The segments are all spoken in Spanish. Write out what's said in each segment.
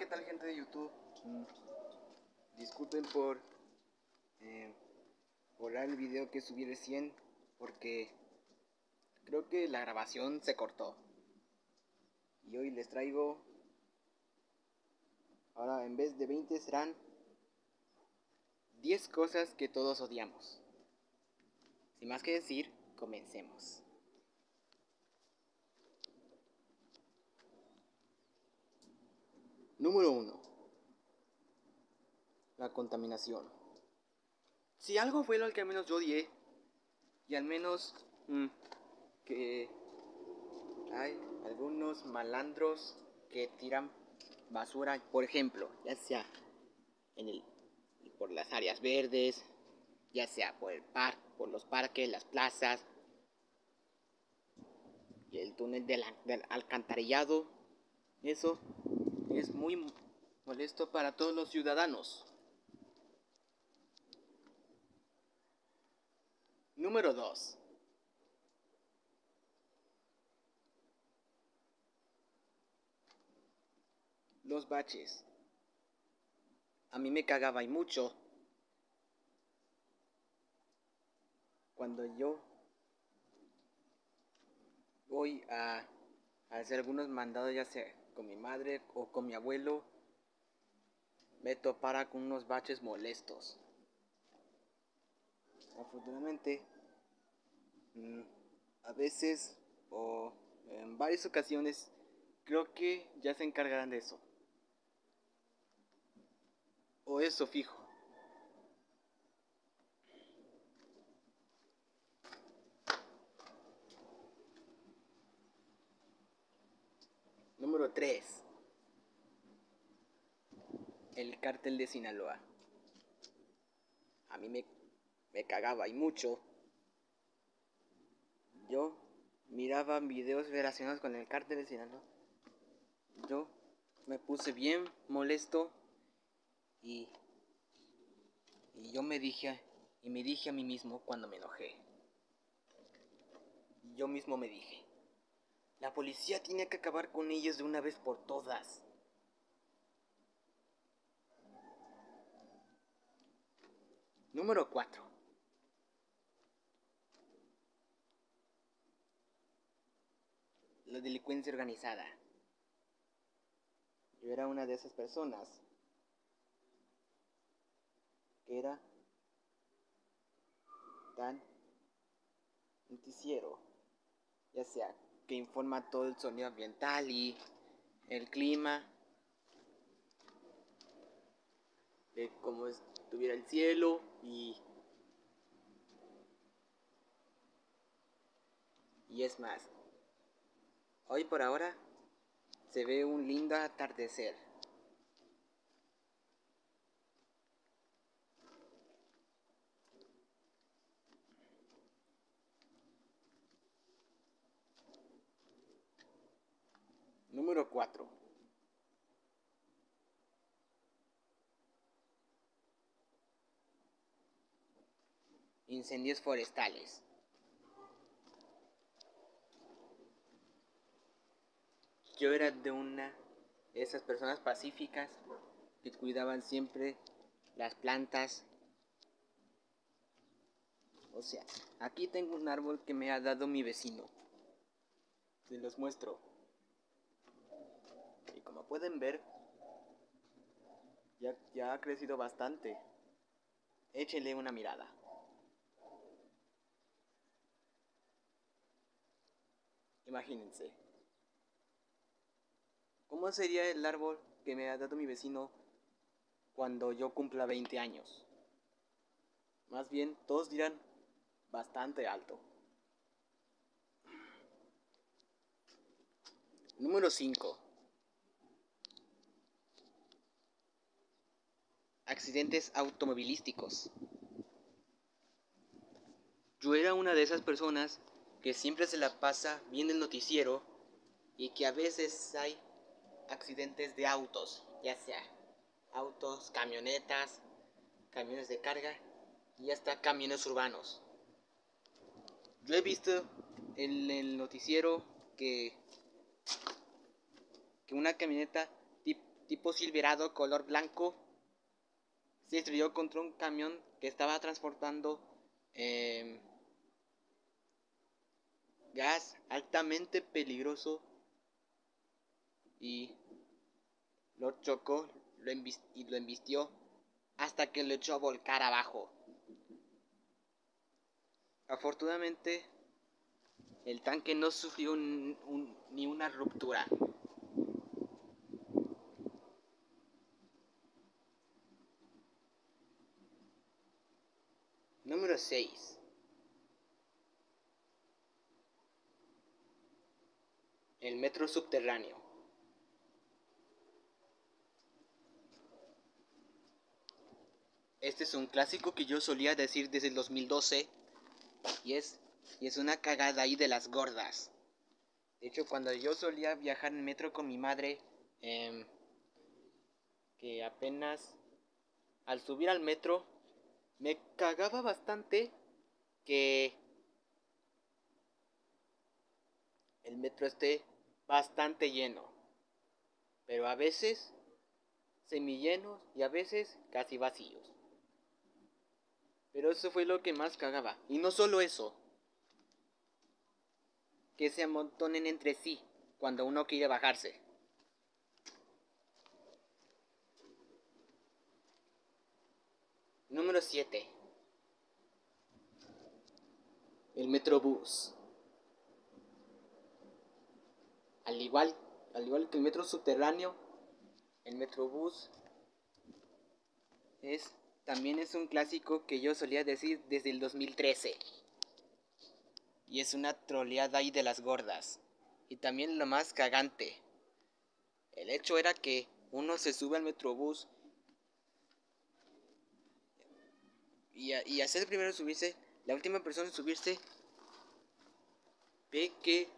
¿qué tal gente de YouTube? Disculpen por eh, el video que subí recién porque creo que la grabación se cortó. Y hoy les traigo, ahora en vez de 20 serán 10 cosas que todos odiamos. Sin más que decir, comencemos. Número 1. La contaminación. Si algo fue lo que al menos yo odié, y al menos mm, que hay algunos malandros que tiran basura, por ejemplo, ya sea en el, por las áreas verdes, ya sea por el par, por los parques, las plazas, y el túnel del alcantarillado, eso es muy molesto para todos los ciudadanos. Número 2. Los baches. A mí me cagaba y mucho cuando yo voy a, hacer algunos mandados, ya sea con mi madre o con mi abuelo, me topara con unos baches molestos. Afortunadamente, mm, a veces o en varias ocasiones, creo que ya se encargarán de eso. O eso fijo. Número 3. El cártel de Sinaloa. A mí me, me cagaba y mucho. Yo miraba videos relacionados con el cártel de Sinaloa. Yo me puse bien molesto y, y yo me dije y me dije a mí mismo cuando me enojé. Yo mismo me dije, la policía tiene que acabar con ellos de una vez por todas. Número 4. La delincuencia organizada. Yo era una de esas personas que era tan noticiero, ya sea que informa todo el sonido ambiental y el clima, de cómo estuviera el cielo y y es más. Hoy por ahora se ve un lindo atardecer. Número 4. Incendios forestales. Yo era de una de esas personas pacíficas que cuidaban siempre las plantas. O sea, aquí tengo un árbol que me ha dado mi vecino. Se los muestro. Pueden ver, ya, ya ha crecido bastante. Échenle una mirada. Imagínense. ¿Cómo sería el árbol que me ha dado mi vecino cuando yo cumpla 20 años? Más bien, todos dirán bastante alto. Número 5. Accidentes automovilísticos. Yo era una de esas personas que siempre se la pasa viendo el noticiero y que a veces hay accidentes de autos, ya sea autos, camionetas, camiones de carga y hasta camiones urbanos. Yo he visto en el noticiero que, que una camioneta tipo Silverado color blanco se estrelló contra un camión que estaba transportando em, gas altamente peligroso y lo chocó lo y lo embistió hasta que lo echó a volcar abajo. Afortunadamente, el tanque no sufrió ni una ruptura. 6. El metro subterráneo. Este es un clásico que yo solía decir desde el 2012 y es, y es una cagada ahí de las gordas. De hecho, cuando yo solía viajar en metro con mi madre, em, que apenas al subir al metro me cagaba bastante que el metro esté bastante lleno. Pero a veces semillenos y a veces casi vacíos. Pero eso fue lo que más cagaba. Y no solo eso. Que se amontonen entre sí cuando uno quiere bajarse. Número 7. El Metrobús. Al igual, al igual que el metro subterráneo, el Metrobús es también es un clásico que yo solía decir desde el 2013. Y es una troleada ahí de las gordas. Y también lo más cagante. El hecho era que uno se sube al metrobús y, a, el primero subirse, la última persona en subirse ve que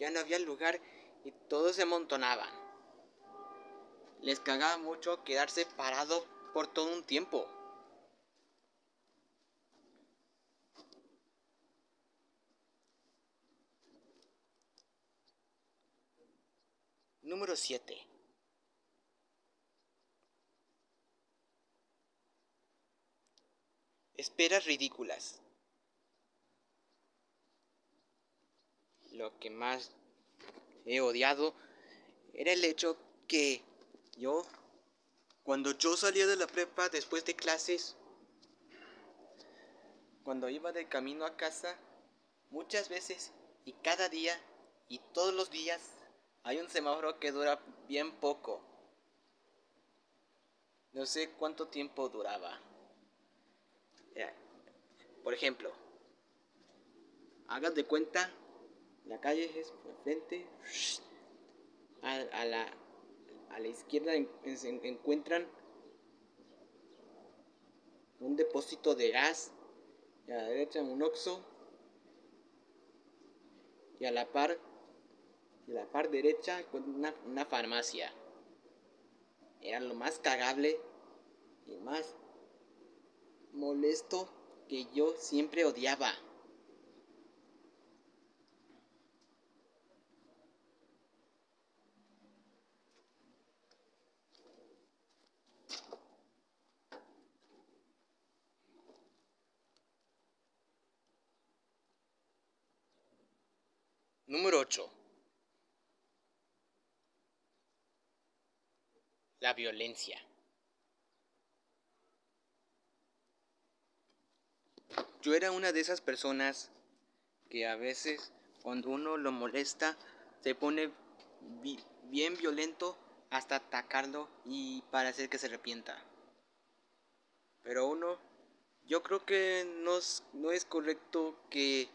ya no había lugar y todos se amontonaban. Les cagaba mucho quedarse parado por todo un tiempo. Número 7. Esperas ridículas. Lo que más he odiado era el hecho que yo cuando yo salía de la prepa después de clases, cuando iba de camino a casa, muchas veces y cada día y todos los días hay un semáforo que dura bien poco. No sé cuánto tiempo duraba. Por ejemplo, hagas de cuenta, la calle es por frente, a la a la izquierda se encuentran un depósito de gas y a la derecha un oxo y a la par a la par derecha una, una farmacia. Era lo más cagable y más molesto que yo siempre odiaba Número 8. La violencia. Yo era una de esas personas que a veces cuando uno lo molesta se pone bien violento hasta atacarlo y para hacer que se arrepienta. Pero uno, yo creo que no no es correcto que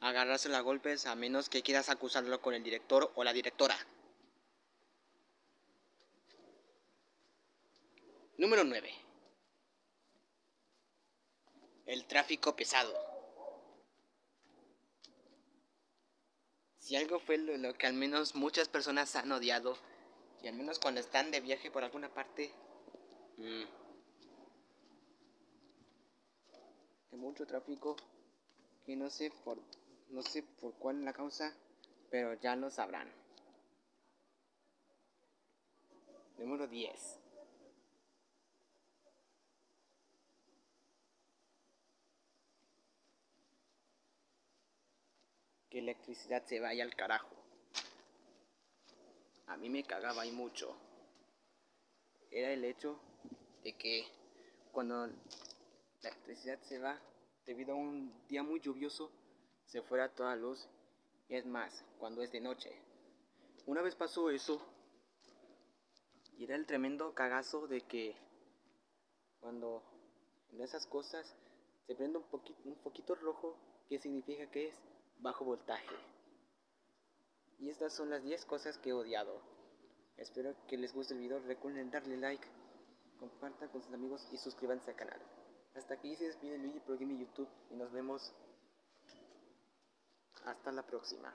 agarrarse a golpes a menos que quieras acusarlo con el director o la directora. Número 9. El tráfico pesado. Si algo fue lo, que al menos muchas personas han odiado, y al menos cuando están de viaje por alguna parte, mm, de mucho tráfico, que no sé por no sé por cuál la causa, pero ya lo sabrán. Número 10. Que electricidad se vaya al carajo. A mí me cagaba y mucho. Era el hecho de que cuando la electricidad se va debido a un día muy lluvioso, se fuera toda luz. Y es más, cuando es de noche. Una vez pasó eso, y era el tremendo cagazo de que cuando en esas cosas se prende un, poquito, un poquito rojo, que significa que es bajo voltaje. Y estas son las 10 cosas que he odiado. Espero que les guste el video. Recuerden darle like, compartan con sus amigos y suscríbanse al canal. Hasta aquí se despide Luigi Pro Gaming YouTube y nos vemos hasta la próxima.